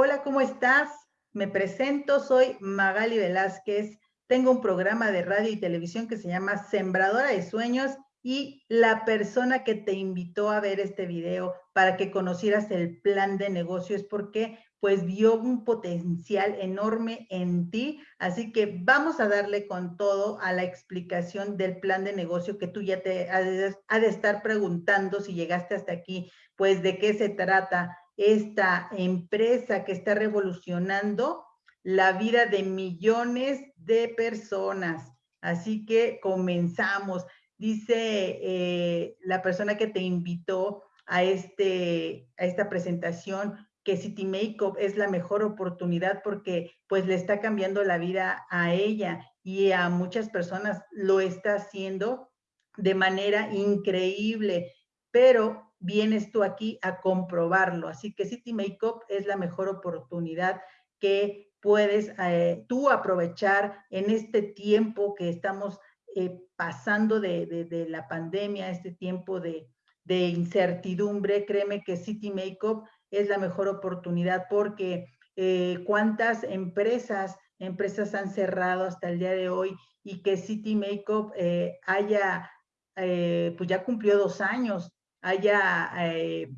Hola, ¿cómo estás? Me presento, soy Magali Velázquez. Tengo un programa de radio y televisión que se llama Sembradora de Sueños y la persona que te invitó a ver este video para que conocieras el plan de negocio es porque pues vio un potencial enorme en ti. Así que vamos a darle con todo a la explicación del plan de negocio que tú ya te has de estar preguntando si llegaste hasta aquí, pues de qué se trata esta empresa que está revolucionando la vida de millones de personas. Así que comenzamos. Dice eh, la persona que te invitó a, este, a esta presentación que City Makeup es la mejor oportunidad porque pues le está cambiando la vida a ella y a muchas personas lo está haciendo de manera increíble, pero vienes tú aquí a comprobarlo. Así que City Makeup es la mejor oportunidad que puedes eh, tú aprovechar en este tiempo que estamos eh, pasando de, la pandemia, este tiempo de, incertidumbre. Créeme que City Makeup es la mejor oportunidad porque eh, cuántas empresas, empresas han cerrado hasta el día de hoy y que City Makeup haya, pues ya cumplió dos años haya eh,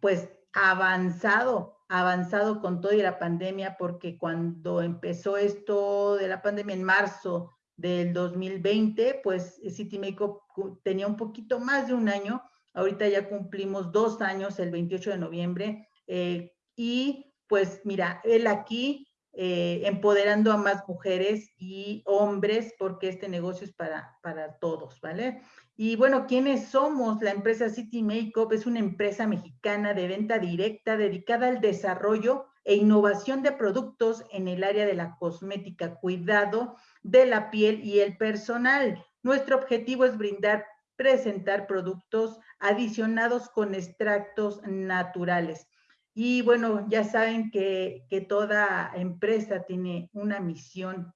pues avanzado, avanzado con todo y la pandemia, porque cuando empezó esto de la pandemia en marzo del 2020, pues City Makeup tenía un poquito más de un año, ahorita ya cumplimos dos años el 28 de noviembre, eh, y pues mira, él aquí eh, empoderando a más mujeres y hombres, porque este negocio es para, para todos, ¿vale? Y bueno, ¿quiénes somos? La empresa City Makeup es una empresa mexicana de venta directa dedicada al desarrollo e innovación de productos en el área de la cosmética, cuidado de la piel y el personal. Nuestro objetivo es brindar, presentar productos adicionados con extractos naturales. Y bueno, ya saben que, que toda empresa tiene una misión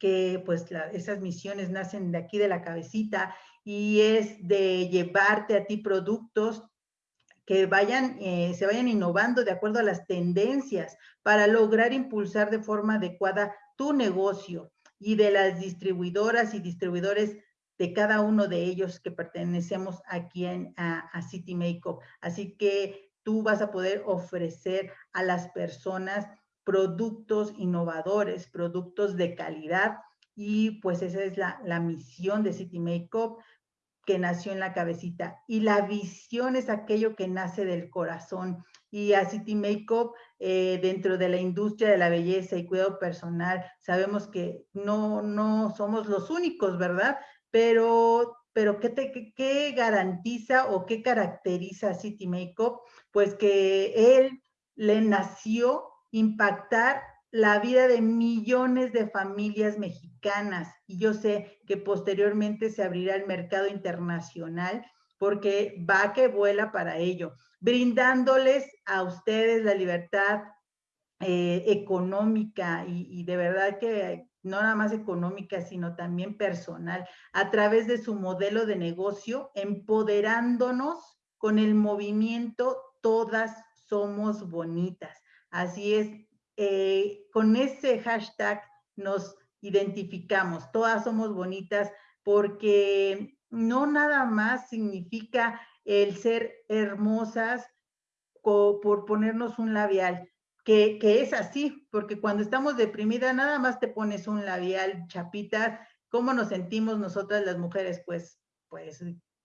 que pues esas misiones nacen de aquí de la cabecita y es de llevarte a ti productos que vayan, eh, se vayan innovando de acuerdo a las tendencias para lograr impulsar de forma adecuada tu negocio y de las distribuidoras y distribuidores de cada uno de ellos que pertenecemos aquí en, a, a City Makeup. Así que tú vas a poder ofrecer a las personas productos innovadores, productos de calidad y pues esa es la, la misión de City Makeup que nació en la cabecita y la visión es aquello que nace del corazón y a City Makeup eh, dentro de la industria de la belleza y cuidado personal sabemos que no, no somos los únicos, ¿verdad? Pero, pero ¿qué, te, qué garantiza o qué caracteriza a City Makeup? Pues que él le nació impactar la vida de millones de familias mexicanas y yo sé que posteriormente se abrirá el mercado internacional porque va que vuela para ello, brindándoles a ustedes la libertad eh, económica y, y de verdad que no nada más económica, sino también personal, a través de su modelo de negocio, empoderándonos con el movimiento Todas Somos Bonitas. Así es, eh, con ese hashtag nos identificamos, todas somos bonitas porque no nada más significa el ser hermosas por ponernos un labial, que, que, es así, porque cuando estamos deprimidas nada más te pones un labial, chapitas, ¿cómo nos sentimos nosotras las mujeres? Pues, pues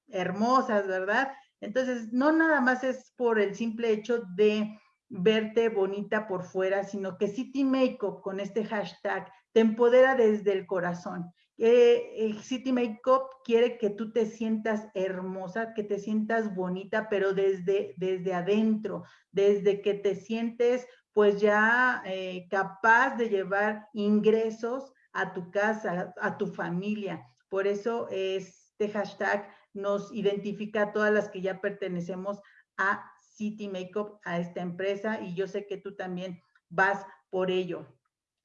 hermosas, ¿verdad? Entonces, no nada más es por el simple hecho de verte bonita por fuera, sino que City Makeup con este hashtag te empodera desde el corazón. Eh, City Makeup quiere que tú te sientas hermosa, que te sientas bonita, pero desde, desde adentro, desde que te sientes pues ya eh, capaz de llevar ingresos a tu casa, a tu familia. Por eso este hashtag nos identifica a todas las que ya pertenecemos a City Makeup a esta empresa y yo sé que tú también vas por ello.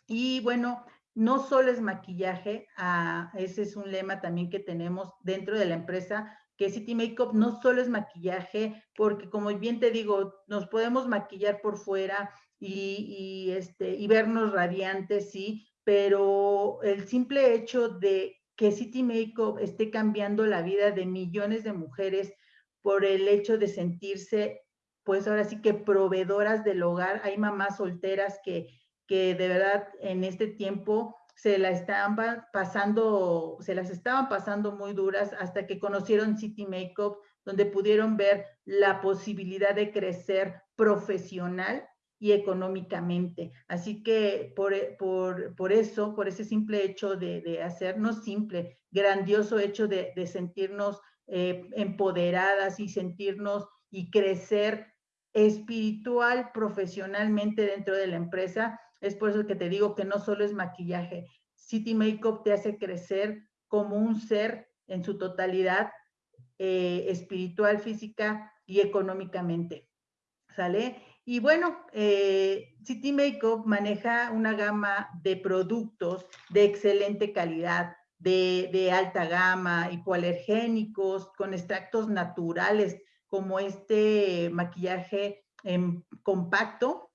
Y bueno, no solo es maquillaje, ah, ese es un lema también que tenemos dentro de la empresa, que City Makeup no solo es maquillaje, porque como bien te digo, nos podemos maquillar por fuera y, este, y vernos radiantes, sí, pero el simple hecho de que City Makeup esté cambiando la vida de millones de mujeres por el hecho de sentirse, pues ahora sí que proveedoras del hogar. Hay mamás solteras que, que de verdad en este tiempo se la estaban pasando, se las estaban pasando muy duras hasta que conocieron City Makeup, donde pudieron ver la posibilidad de crecer profesional y económicamente. Así que por, por, por eso, por ese simple hecho de, hacernos simple, grandioso hecho de, de sentirnos eh, empoderadas y sentirnos y crecer espiritual, profesionalmente dentro de la empresa, es por eso que te digo que no solo es maquillaje. City Makeup te hace crecer como un ser en su totalidad, eh, espiritual, física y económicamente. ¿Sale? Y bueno, eh, City Makeup maneja una gama de productos de excelente calidad, de, de alta gama, hipoalergénicos, con extractos naturales, como este maquillaje en compacto,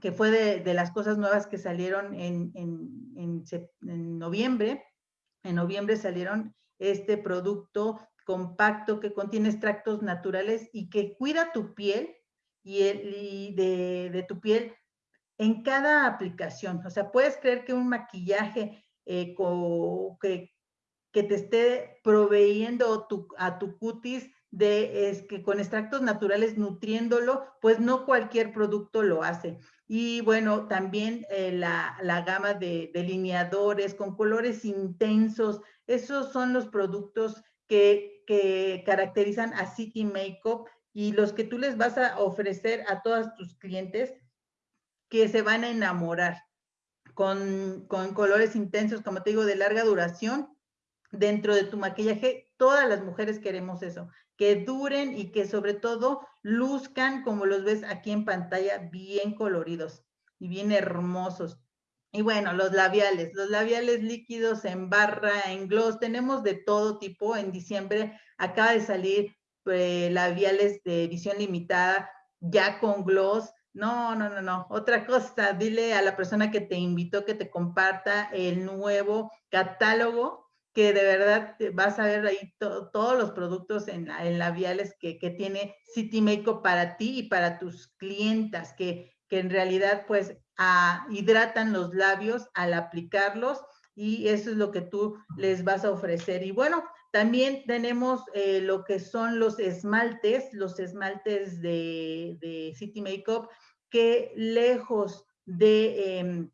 que fue de, las cosas nuevas que salieron en, noviembre. En noviembre salieron este producto compacto que contiene extractos naturales y que cuida tu piel y, de, tu piel en cada aplicación. O sea, puedes creer que un maquillaje eh, que, que, te esté proveyendo a tu cutis de es que con extractos naturales nutriéndolo, pues no cualquier producto lo hace. Y bueno, también eh, la, gama de delineadores con colores intensos, esos son los productos que, que caracterizan a City Makeup y los que tú les vas a ofrecer a todos tus clientes que se van a enamorar con, con colores intensos, como te digo, de larga duración dentro de tu maquillaje. Todas las mujeres queremos eso, que duren y que sobre todo luzcan como los ves aquí en pantalla, bien coloridos y bien hermosos. Y bueno, los labiales, los labiales líquidos en barra, en gloss, tenemos de todo tipo. En diciembre acaba de salir eh, labiales de edición limitada ya con gloss. No, no, no, no. Otra cosa, dile a la persona que te invitó que te comparta el nuevo catálogo que de verdad vas a ver ahí todos los productos en, labiales que, tiene City Makeup para ti y para tus clientas, que, que en realidad pues ah, hidratan los labios al aplicarlos y eso es lo que tú les vas a ofrecer. Y bueno, también tenemos eh, lo que son los esmaltes, los esmaltes de, de City Makeup, que lejos de... Em,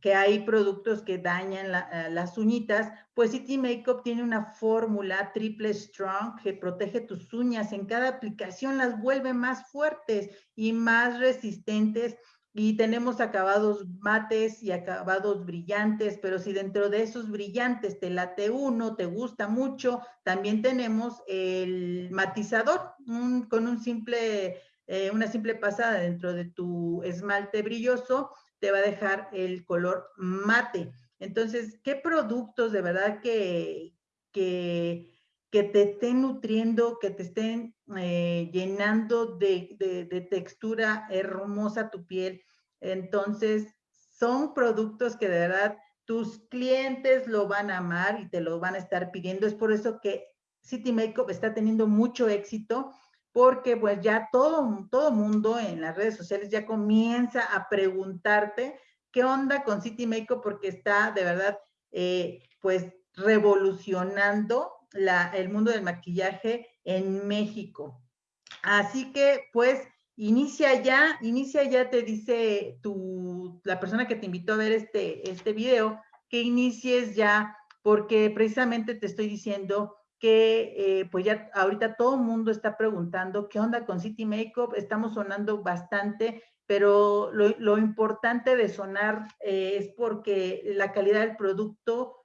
que hay productos que dañan eh, las uñitas, pues City Makeup tiene una fórmula triple strong que protege tus uñas. En cada aplicación las vuelve más fuertes y más resistentes. Y tenemos acabados mates y acabados brillantes, pero si dentro de esos brillantes te late uno, te gusta mucho, también tenemos el matizador con un simple, eh, una simple pasada dentro de tu esmalte brilloso te va a dejar el color mate. Entonces, ¿qué productos de verdad que, que, que te estén nutriendo, que te estén eh, llenando de, de, textura hermosa tu piel? Entonces, son productos que de verdad tus clientes lo van a amar y te lo van a estar pidiendo. Es por eso que City Makeup está teniendo mucho éxito porque pues ya todo, todo mundo en las redes sociales ya comienza a preguntarte qué onda con City Makeup porque está de verdad eh, pues revolucionando la, el mundo del maquillaje en México. Así que pues inicia ya, inicia ya, te dice tu, la persona que te invitó a ver este, este video, que inicies ya, porque precisamente te estoy diciendo que eh, pues ya ahorita todo el mundo está preguntando qué onda con City Makeup, estamos sonando bastante, pero lo, importante de sonar eh, es porque la calidad del producto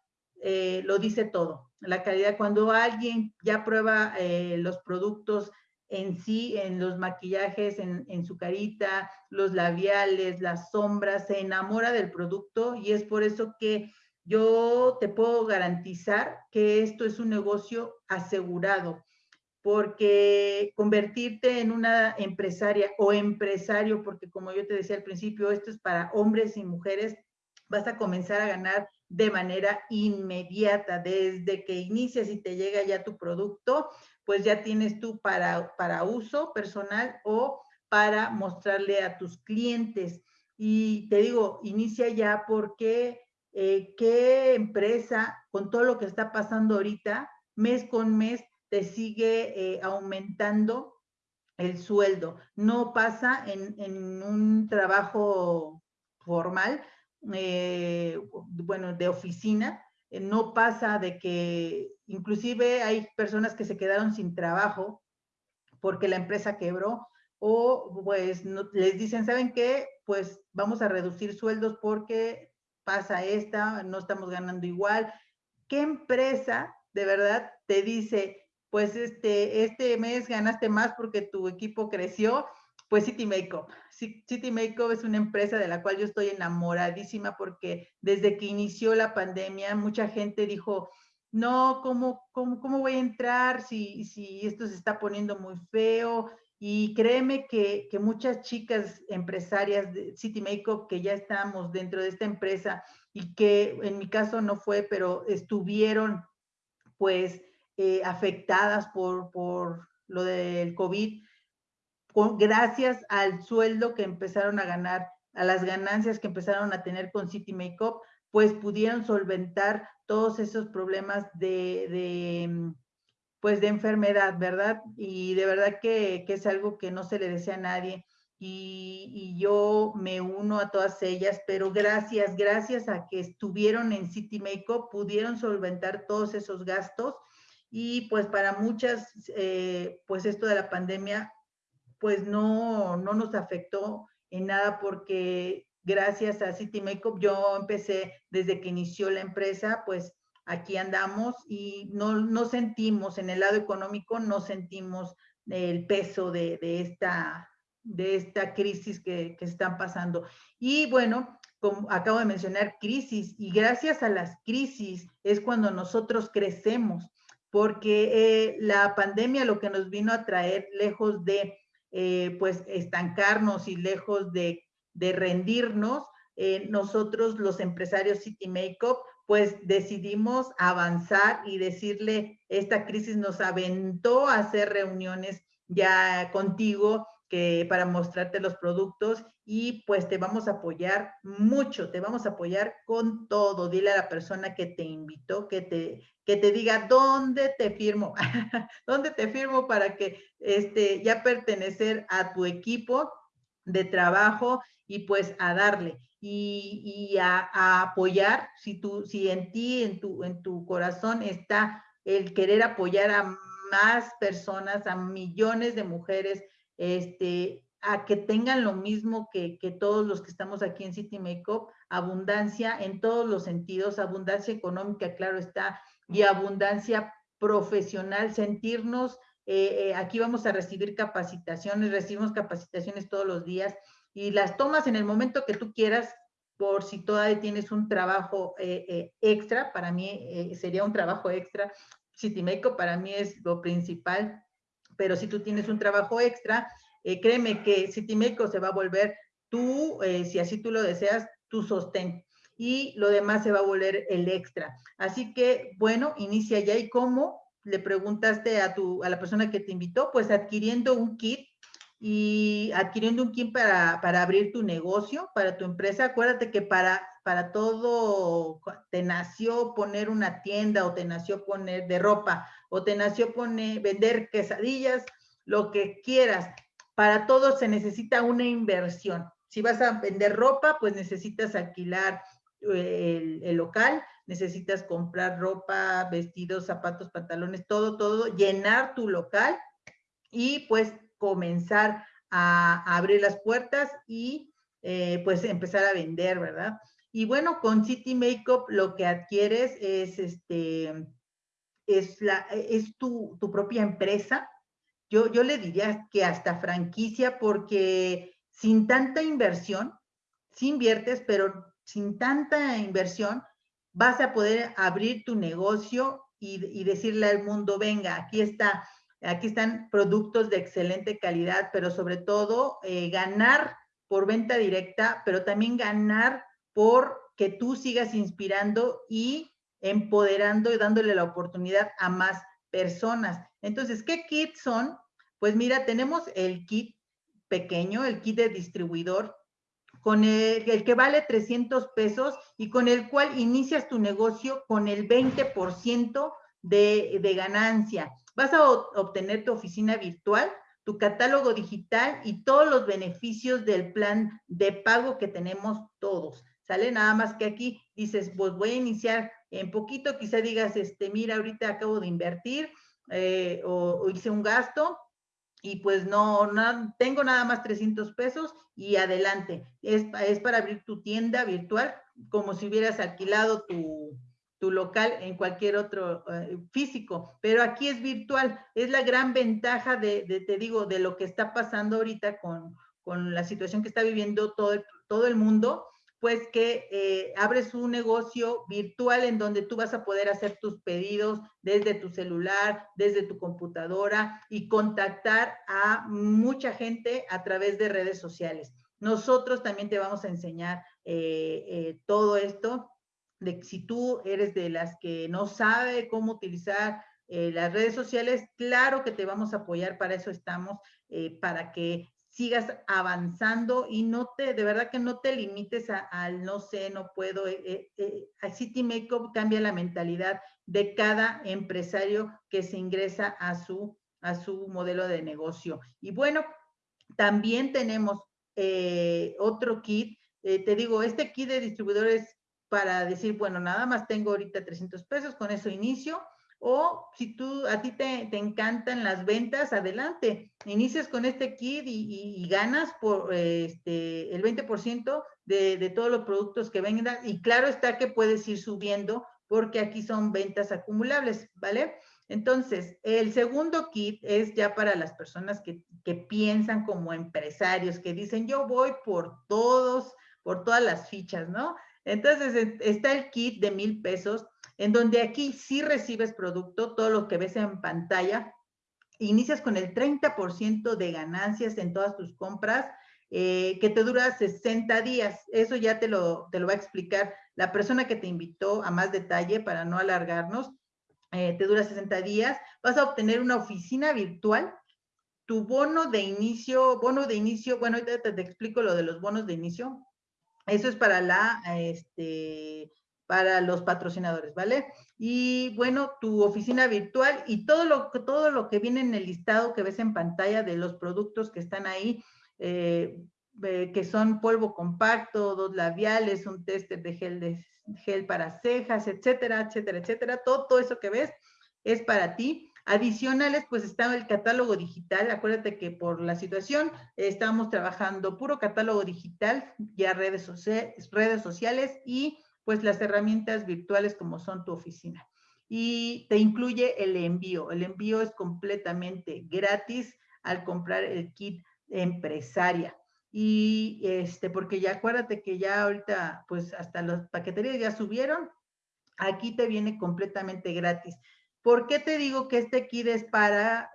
eh, lo dice todo. La calidad, cuando alguien ya prueba los productos en sí, en los maquillajes, en, en su carita, los labiales, las sombras, se enamora del producto y es por eso que yo te puedo garantizar que esto es un negocio asegurado. porque convertirte en una empresaria o empresario, porque como yo te decía al principio, esto es para hombres y mujeres, vas a comenzar a ganar de manera inmediata, desde que inicias y te llega ya tu producto, pues ya tienes tú para, para uso personal o para mostrarle a tus clientes. Y te digo, inicia ya porque eh, qué empresa, con todo lo que está pasando ahorita, mes con mes, te sigue eh, aumentando el sueldo. No pasa en, un trabajo formal, eh, bueno, de oficina, no pasa de que inclusive hay personas que se quedaron sin trabajo porque la empresa quebró o pues les dicen, ¿saben qué? Pues vamos a reducir sueldos porque pasa esta, no estamos ganando igual. ¿Qué empresa de verdad te dice, pues este, este mes ganaste más porque tu equipo creció, pues City Makeup. City Makeup es una empresa de la cual yo estoy enamoradísima porque desde que inició la pandemia, mucha gente dijo, no, ¿cómo, cómo, voy a entrar si, si esto se está poniendo muy feo? Y créeme que, que muchas chicas empresarias de City Makeup que ya estamos dentro de esta empresa y que en mi caso no fue, pero estuvieron pues eh, afectadas por, por lo del COVID, gracias al sueldo que empezaron a ganar, a las ganancias que empezaron a tener con City Makeup, pues pudieron solventar todos esos problemas de, mm, pues de enfermedad, ¿verdad? Y de verdad que, que, es algo que no se le desea a nadie. Y, yo me uno a todas ellas, pero gracias, gracias a que estuvieron en City Makeup, pudieron solventar todos esos gastos y pues para muchas, eh, pues esto de la pandemia, pues no, no nos afectó en nada porque gracias a City Makeup yo empecé desde que inició la empresa, pues aquí andamos y no, no sentimos, en el lado económico, no sentimos el peso de, de esta, de esta crisis que, que están pasando. Y bueno, como acabo de mencionar, crisis, y gracias a las crisis es cuando nosotros crecemos porque eh, la pandemia lo que nos vino a traer, lejos de eh, pues estancarnos y lejos de, rendirnos, eh, nosotros los empresarios City Makeup, pues decidimos avanzar y decirle, esta crisis nos aventó a hacer reuniones ya contigo que para mostrarte los productos y pues te vamos a apoyar mucho, te vamos a apoyar con todo. Dile a la persona que te invitó, que te, que te diga dónde te firmo, dónde te firmo para que este, ya pertenecer a tu equipo de trabajo y pues a darle y, a, a, apoyar, si, tú, si en ti, en tu, en tu corazón está el querer apoyar a más personas, a millones de mujeres, este, a que tengan lo mismo que, todos los que estamos aquí en City Makeup, abundancia en todos los sentidos, abundancia económica, claro está, y abundancia profesional, sentirnos, eh, eh, aquí vamos a recibir capacitaciones, recibimos capacitaciones todos los días y las tomas en el momento que tú quieras, por si todavía tienes un trabajo eh, extra, para mí sería un trabajo extra, City Makeup para mí es lo principal, pero si tú tienes un trabajo extra, eh, créeme que Citimeco se va a volver tú, eh, si así tú lo deseas, tu sostén. Y lo demás se va a volver el extra. Así que, bueno, inicia ya. ¿Y cómo? Le preguntaste a, tu, a la persona que te invitó, pues adquiriendo un kit y adquiriendo un kit para, para abrir tu negocio, para tu empresa. Acuérdate que para, para todo te nació poner una tienda o te nació poner de ropa o te nació poner, vender quesadillas, lo que quieras. Para todo se necesita una inversión. Si vas a vender ropa, pues necesitas alquilar eh, el, local, necesitas comprar ropa, vestidos, zapatos, pantalones, todo, todo, llenar tu local y pues comenzar a, abrir las puertas y eh, pues empezar a vender, ¿verdad? Y bueno, con City Makeup lo que adquieres es este, es, la, es tu, propia empresa. Yo, yo le diría que hasta franquicia porque sin tanta inversión, si inviertes, pero sin tanta inversión, vas a poder abrir tu negocio y, decirle al mundo, venga, aquí está Aquí están productos de excelente calidad, pero sobre todo eh, ganar por venta directa, pero también ganar por que tú sigas inspirando y empoderando y dándole la oportunidad a más personas. Entonces, ¿qué kits son? Pues mira, tenemos el kit pequeño, el kit de distribuidor, con el, que vale 300 pesos y con el cual inicias tu negocio con el 20% de, de ganancia. Vas a obtener tu oficina virtual, tu catálogo digital y todos los beneficios del plan de pago que tenemos todos. ¿Sale? Nada más que aquí dices, pues voy a iniciar en poquito, quizá digas, este, mira, ahorita acabo de invertir eh, o, hice un gasto, y pues no, no, tengo nada más 300 pesos y adelante. Es, es para abrir tu tienda virtual como si hubieras alquilado tu, tu local en cualquier otro uh, físico, pero aquí es virtual. Es la gran ventaja de, de, te digo, de lo que está pasando ahorita con, con la situación que está viviendo todo el, todo el mundo pues que eh, abres un negocio virtual en donde tú vas a poder hacer tus pedidos desde tu celular, desde tu computadora y contactar a mucha gente a través de redes sociales. Nosotros también te vamos a enseñar eh, eh, todo esto, de si tú eres de las que no sabe cómo utilizar eh, las redes sociales, claro que te vamos a apoyar, para eso estamos, eh, para que sigas avanzando y no te, de verdad que no te limites al no sé, no puedo. Eh, eh, City Makeup cambia la mentalidad de cada empresario que se ingresa a su, a su modelo de negocio. Y bueno, también tenemos otro kit. Te digo, este kit de distribuidores para decir, bueno, nada más tengo ahorita 300 pesos, con eso inicio o si tú, a ti te, te encantan las ventas, adelante. Inicias con este kit y, y, ganas por este, el 20% de, de todos los productos que vendan. Y claro está que puedes ir subiendo porque aquí son ventas acumulables, ¿vale? Entonces, el segundo kit es ya para las personas que, que, piensan como empresarios, que dicen, yo voy por todos, por todas las fichas, ¿no? Entonces, está el kit de mil pesos en donde aquí sí recibes producto, todo lo que ves en pantalla, inicias con el 30% de ganancias en todas tus compras, eh, que te dura 60 días. Eso ya te lo, te lo va a explicar la persona que te invitó a más detalle para no alargarnos. Eh, te dura 60 días. Vas a obtener una oficina virtual. Tu bono de inicio, bono de inicio, bueno, ahorita te, te explico lo de los bonos de inicio. Eso es para la, este, para los patrocinadores, ¿vale? Y bueno, tu oficina virtual y todo lo, todo lo que viene en el listado que ves en pantalla de los productos que están ahí, eh, eh, que son polvo compacto, dos labiales, un tester de gel, de gel para cejas, etcétera, etcétera, etcétera. Todo, todo eso que ves es para ti. Adicionales, pues está el catálogo digital. Acuérdate que por la situación eh, estamos trabajando puro catálogo digital, ya redes, redes sociales y pues las herramientas virtuales como son tu oficina. Y te incluye el envío. El envío es completamente gratis al comprar el kit empresaria. Y este, porque ya acuérdate que ya ahorita, pues hasta las paqueterías ya subieron, aquí te viene completamente gratis. ¿Por qué te digo que este kit es para,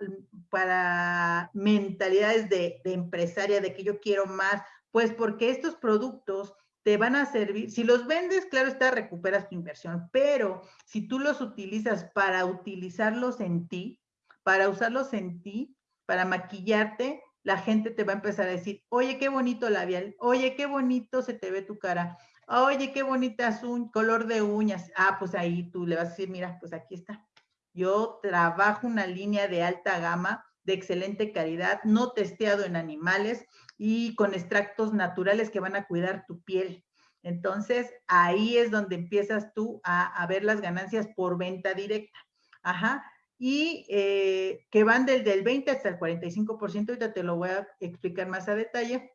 para mentalidades de, de empresaria, de que yo quiero más? Pues porque estos productos te van a servir, si los vendes, claro está, recuperas tu inversión, pero si tú los utilizas para utilizarlos en ti, para usarlos en ti, para maquillarte, la gente te va a empezar a decir, oye, qué bonito labial, oye, qué bonito se te ve tu cara, oye, qué bonita es un color de uñas. Ah, pues ahí tú le vas a decir, mira, pues aquí está. Yo trabajo una línea de alta gama, de excelente calidad, no testeado en animales, y con extractos naturales que van a cuidar tu piel. Entonces, ahí es donde empiezas tú a, ver las ganancias por venta directa. Ajá. Y eh, que van del, del 20 hasta el 45%, ahorita te lo voy a explicar más a detalle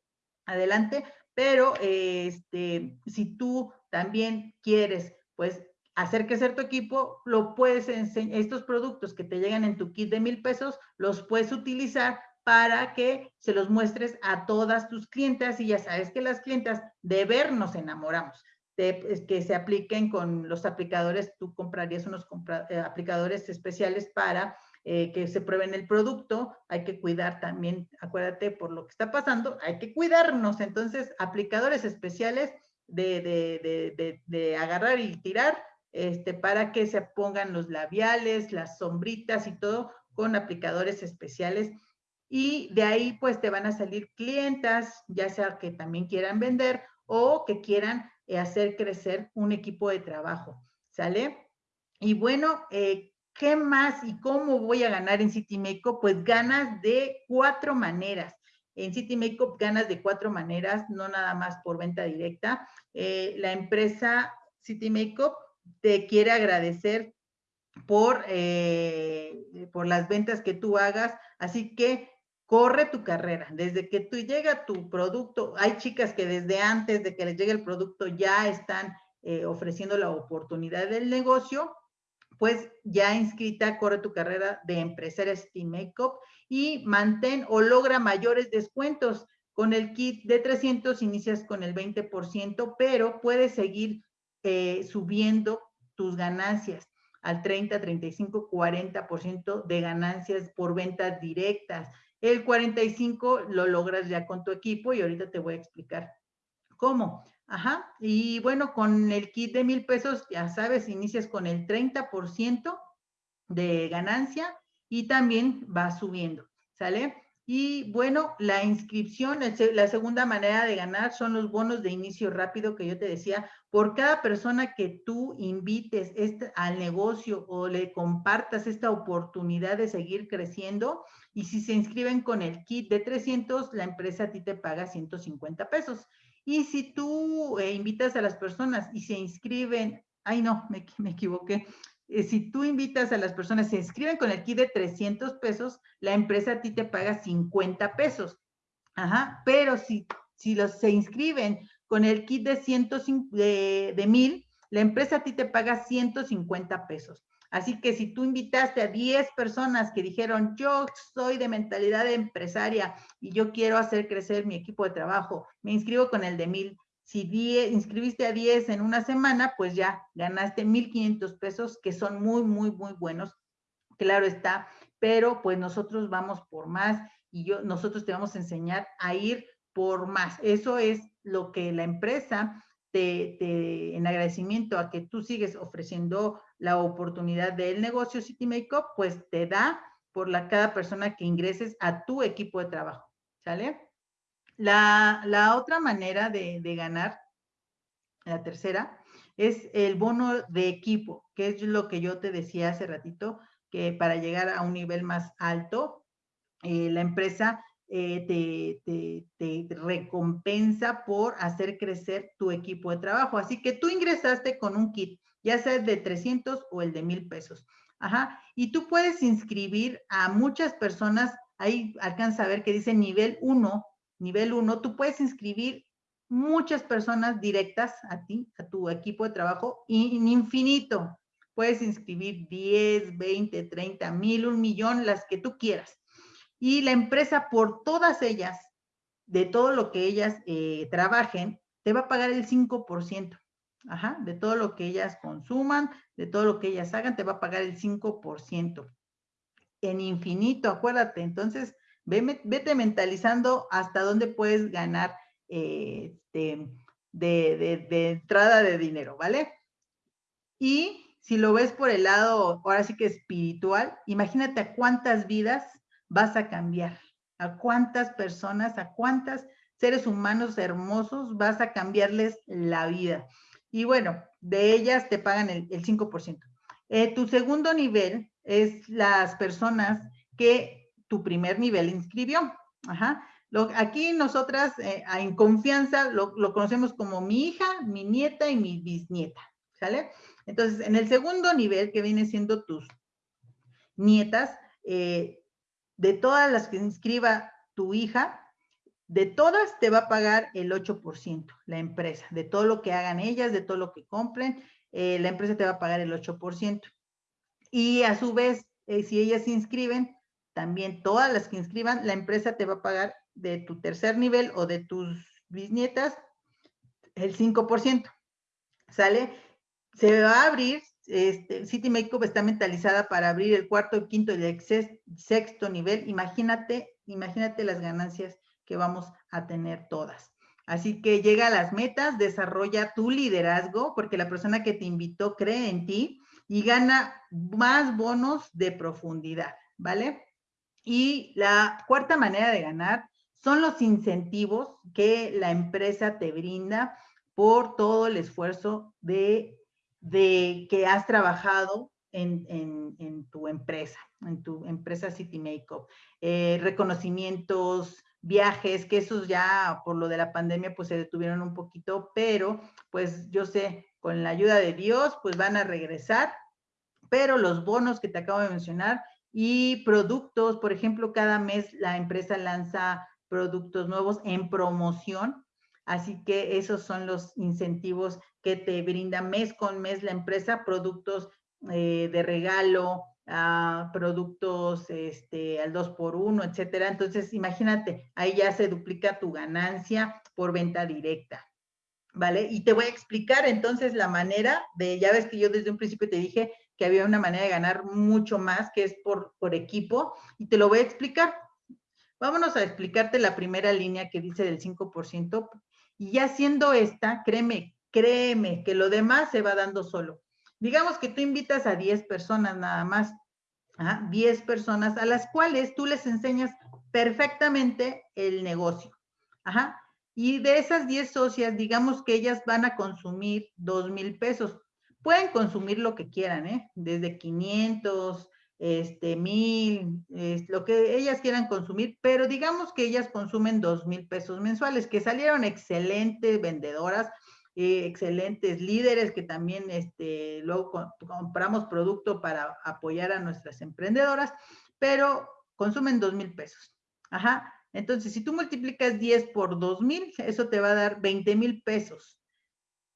adelante, pero este, si tú también quieres, pues, hacer que ser tu equipo, lo puedes enseñar, estos productos que te llegan en tu kit de mil pesos, los puedes utilizar para que se los muestres a todas tus clientas y ya sabes que las clientas de ver nos enamoramos. De, que se apliquen con los aplicadores, tú comprarías unos eh, aplicadores especiales para eh, que se prueben el producto, hay que cuidar también, acuérdate, por lo que está pasando, hay que cuidarnos. Entonces, aplicadores especiales de, de, de, agarrar y tirar, este, para que se pongan los labiales, las sombritas y todo con aplicadores especiales. Y de ahí pues te van a salir clientas, ya sea que también quieran vender o que quieran eh, hacer crecer un equipo de trabajo, ¿sale? Y bueno, eh, ¿Qué más y cómo voy a ganar en City Makeup? Pues ganas de cuatro maneras. En City Makeup ganas de cuatro maneras, no nada más por venta directa. Eh, la empresa City Makeup te quiere agradecer por, eh, por las ventas que tú hagas, así que corre tu carrera. Desde que tú llega tu producto, hay chicas que desde antes de que les llegue el producto ya están eh, ofreciendo la oportunidad del negocio pues ya inscrita, corre tu carrera de empresaria Steam Makeup y mantén o logra mayores descuentos. Con el kit de 300 inicias con el 20%, pero puedes seguir eh, subiendo tus ganancias al 30, 35, 40% de ganancias por ventas directas. El 45 lo logras ya con tu equipo y ahorita te voy a explicar cómo. Ajá, y bueno, con el kit de mil pesos, ya sabes, inicias con el 30% de ganancia y también va subiendo, ¿sale? Y bueno, la inscripción, la segunda manera de ganar son los bonos de inicio rápido que yo te decía. Por cada persona que tú invites este, al negocio o le compartas esta oportunidad de seguir creciendo, y si se inscriben con el kit de 300, la empresa a ti te paga 150 pesos. Y si tú eh, invitas a las personas y se inscriben, ay no, me, me equivoqué, eh, si tú invitas a las personas, se inscriben con el kit de 300 pesos, la empresa a ti te paga 50 pesos. Ajá, pero si, si los se inscriben con el kit de, 105, de, de 1000, la empresa a ti te paga 150 pesos. Así que si tú invitaste a 10 personas que dijeron, yo soy de mentalidad empresaria y yo quiero hacer crecer mi equipo de trabajo, me inscribo con el de mil. Si inscribiste a 10 en una semana, pues ya ganaste 1,500 pesos, que son muy, muy, muy buenos. Claro está, pero pues nosotros vamos por más y yo, nosotros te vamos a enseñar a ir por más. Eso es lo que la empresa te, en agradecimiento a que tú sigues ofreciendo la oportunidad del negocio City Makeup, pues te da por la cada persona que ingreses a tu equipo de trabajo, ¿sale? La, la otra manera de, de, ganar, la tercera, es el bono de equipo, que es lo que yo te decía hace ratito, que para llegar a un nivel más alto, eh, la empresa eh, te, recompensa por hacer crecer tu equipo de trabajo. Así que tú ingresaste con un kit, ya sea de 300 o el de 1000 pesos. Ajá. Y tú puedes inscribir a muchas personas, ahí alcanza a ver que dice nivel 1, nivel 1, tú puedes inscribir muchas personas directas a ti, a tu equipo de trabajo, in, infinito. Puedes inscribir 10, 20, 30, mil, un millón, las que tú quieras y la empresa por todas ellas, de todo lo que ellas eh, trabajen, te va a pagar el 5%. Ajá, de todo lo que ellas consuman, de todo lo que ellas hagan, te va a pagar el 5%. En infinito, acuérdate. Entonces, vete mentalizando hasta dónde puedes ganar este, de, entrada de dinero, ¿vale? Y si lo ves por el lado, ahora sí que espiritual, imagínate a cuántas vidas vas a cambiar? ¿A cuántas personas, a cuántas seres humanos hermosos vas a cambiarles la vida? Y bueno, de ellas te pagan el, 5%. Eh, tu segundo nivel es las personas que tu primer nivel inscribió. Ajá. Aquí nosotras eh, en confianza lo, lo, conocemos como mi hija, mi nieta y mi bisnieta, ¿sale? Entonces, en el segundo nivel, que viene siendo tus nietas, eh, de todas las que inscriba tu hija, de todas te va a pagar el 8%, la empresa, de todo lo que hagan ellas, de todo lo que compren, eh, la empresa te va a pagar el 8%. Y a su vez, eh, si ellas se inscriben, también todas las que inscriban, la empresa te va a pagar de tu tercer nivel o de tus bisnietas el 5%. ¿Sale? Se va a abrir este, City Makeup está mentalizada para abrir el cuarto, quinto y el sexto nivel. Imagínate, imagínate las ganancias que vamos a tener todas. Así que llega a las metas, desarrolla tu liderazgo, porque la persona que te invitó cree en ti y gana más bonos de profundidad, ¿vale? Y la cuarta manera de ganar son los incentivos que la empresa te brinda por todo el esfuerzo de, que has trabajado en, tu empresa, en tu empresa City Makeup. Eh, reconocimientos, viajes, que esos ya por lo de la pandemia pues se detuvieron un poquito, pero pues yo sé, con la ayuda de Dios pues van a regresar, pero los bonos que te acabo de mencionar y productos, por ejemplo, cada mes la empresa lanza productos nuevos en promoción, así que esos son los incentivos que te brinda mes con mes la empresa, productos eh, de regalo, a productos este, al 2 por 1 etcétera. Entonces, imagínate, ahí ya se duplica tu ganancia por venta directa. ¿Vale? Y te voy a explicar entonces la manera de, ya ves que yo desde un principio te dije que había una manera de ganar mucho más, que es por, por equipo, y te lo voy a explicar. Vámonos a explicarte la primera línea que dice del 5%, y ya siendo esta, créeme, créeme que lo demás se va dando solo. Digamos que tú invitas a 10 personas nada más, 10 personas a las cuales tú les enseñas perfectamente el negocio. Ajá. Y de esas 10 socias, digamos que ellas van a consumir 2 mil pesos. Pueden consumir lo que quieran, ¿eh? Desde 500, este, mil, lo que ellas quieran consumir, pero digamos que ellas consumen 2 mil pesos mensuales, que salieron excelentes vendedoras, eh, excelentes líderes que también este, luego compramos producto para apoyar a nuestras emprendedoras, pero consumen dos mil pesos. Ajá. Entonces, si tú multiplicas 10 por dos mil, eso te va a dar 20 mil pesos.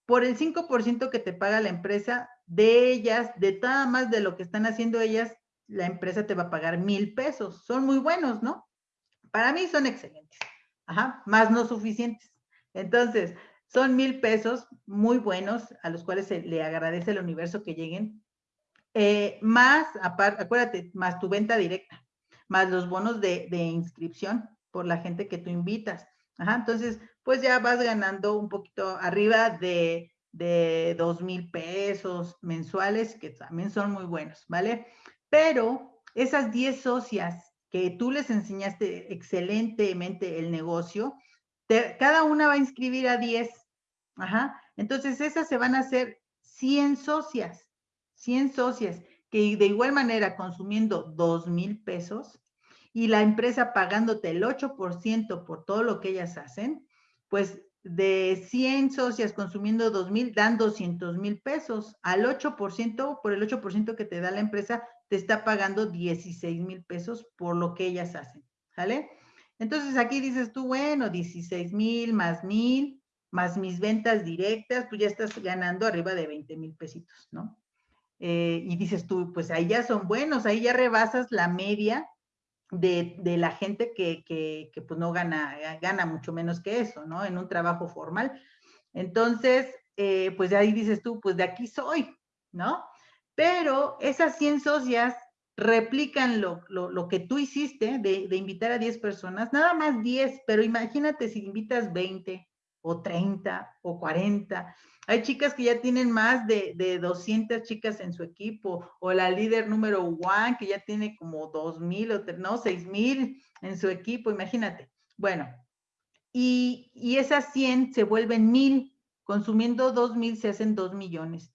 Por el 5% que te paga la empresa, de ellas, de nada más de lo que están haciendo ellas, la empresa te va a pagar mil pesos. Son muy buenos, ¿no? Para mí son excelentes. Ajá, más no suficientes. Entonces, son mil pesos muy buenos a los cuales se le agradece al universo que lleguen. Eh, más, aparte, acuérdate, más tu venta directa, más los bonos de, inscripción por la gente que tú invitas. Ajá, entonces, pues ya vas ganando un poquito arriba de, de dos mil pesos mensuales, que también son muy buenos, ¿vale? Pero esas 10 socias que tú les enseñaste excelentemente el negocio, cada una va a inscribir a 10. Ajá. Entonces, esas se van a hacer 100 socias, 100 socias, que de igual manera consumiendo 2 mil pesos y la empresa pagándote el 8% por todo lo que ellas hacen, pues de 100 socias consumiendo 2 mil, dan 200 mil pesos. Al 8%, por el 8% que te da la empresa, te está pagando 16 mil pesos por lo que ellas hacen. ¿Sale? Entonces aquí dices tú, bueno, 16 mil más mil, más mis ventas directas, pues ya estás ganando arriba de 20 mil pesitos, ¿no? Eh, y dices tú, pues ahí ya son buenos, ahí ya rebasas la media de, la gente que, que, pues no gana, gana mucho menos que eso, ¿no? En un trabajo formal. Entonces, eh, pues ahí dices tú, pues de aquí soy, ¿no? Pero esas 100 socias replican lo, que tú hiciste de, de, invitar a 10 personas, nada más 10, pero imagínate si invitas 20 o 30 o 40. Hay chicas que ya tienen más de, de 200 chicas en su equipo, o la líder número one que ya tiene como 2,000 o no, 6,000 en su equipo, imagínate. Bueno, y, y esas 100 se vuelven 1,000, consumiendo 2,000 se hacen 2 millones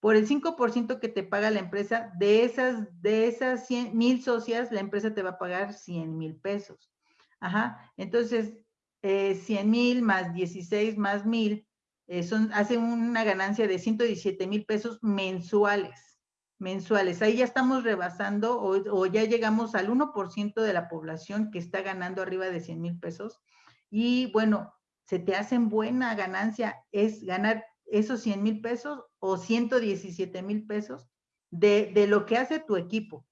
por el 5% que te paga la empresa, de esas, de esas 100 mil socias, la empresa te va a pagar 100 mil pesos. Ajá, entonces, eh, 100 mil más 16 más mil, eh, son, hacen una ganancia de 117 mil pesos mensuales. Mensuales. Ahí ya estamos rebasando o, ya llegamos al 1% de la población que está ganando arriba de 100 mil pesos. Y bueno, se te hacen buena ganancia, es ganar esos 100 mil pesos o 117 mil pesos de, de, lo que hace tu equipo.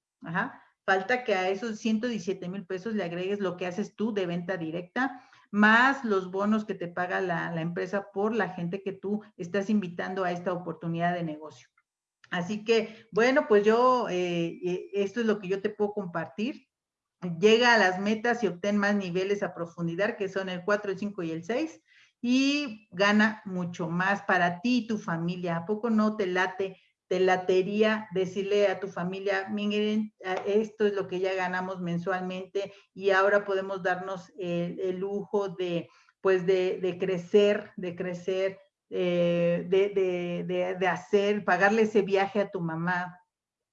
Falta que a esos 117 mil pesos le agregues lo que haces tú de venta directa, más los bonos que te paga la, la empresa por la gente que tú estás invitando a esta oportunidad de negocio. Así que, bueno, pues yo, eh, eh, esto es lo que yo te puedo compartir. Llega a las metas y obtén más niveles a profundidad, que son el 4, el 5 y el 6, y gana mucho más para ti y tu familia. ¿A poco no te late te latería decirle a tu familia, miren, esto es lo que ya ganamos mensualmente y ahora podemos darnos el, lujo de, pues, de, crecer, de crecer, eh, de, hacer, pagarle ese viaje a tu mamá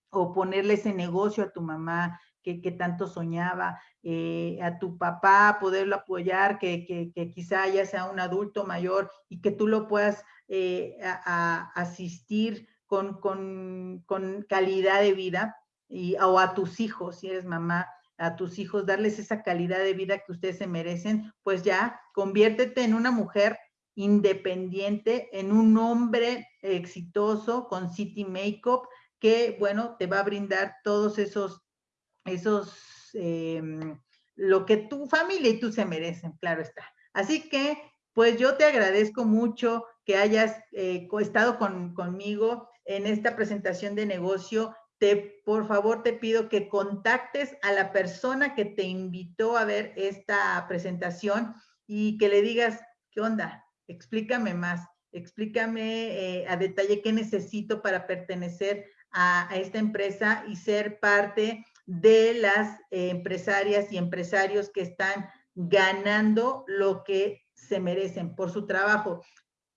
o ponerle ese negocio a tu mamá que, tanto soñaba, eh, a tu papá, poderlo apoyar, que, quizá ya sea un adulto mayor y que tú lo puedas eh, asistir con, con, calidad de vida y, o a tus hijos, si eres mamá, a tus hijos, darles esa calidad de vida que ustedes se merecen, pues ya conviértete en una mujer independiente, en un hombre exitoso con City Makeup, que, bueno, te va a brindar todos esos, esos, em, lo que tu familia y tú se merecen, claro está. Así que, pues yo te agradezco mucho que hayas eh, estado con, conmigo en esta presentación de negocio, te, por favor te pido que contactes a la persona que te invitó a ver esta presentación y que le digas, ¿qué onda? Explícame más, explícame eh, a detalle qué necesito para pertenecer a, esta empresa y ser parte de las empresarias y empresarios que están ganando lo que se merecen por su trabajo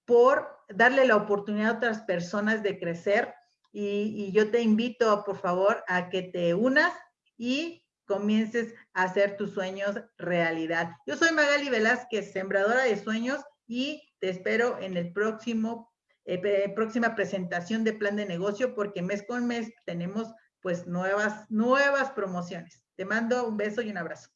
por darle la oportunidad a otras personas de crecer. Y, yo te invito, por favor, a que te unas y comiences a hacer tus sueños realidad. Yo soy Magali Velázquez, sembradora de sueños, y te espero en el próximo, eh, próxima presentación de plan de negocio, porque mes con mes tenemos pues nuevas, nuevas promociones. Te mando un beso y un abrazo.